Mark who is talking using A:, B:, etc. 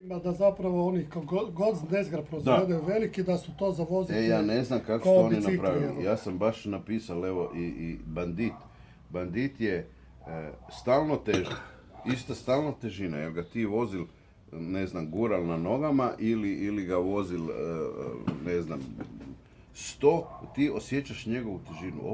A: Ima da zapravo oni god nezgra proizvode veliki da su to zavozili.
B: E, ja ne znam kako su oni napravili. Ja sam baš napisao evo, i, i bandit. Bandit je e, stalno težina, Ista stalna težina, jer ga ti vozil, ne znam, gural na nogama ili, ili ga vozil, e, e ne znam, sto, ti osjećaš njegovu težinu.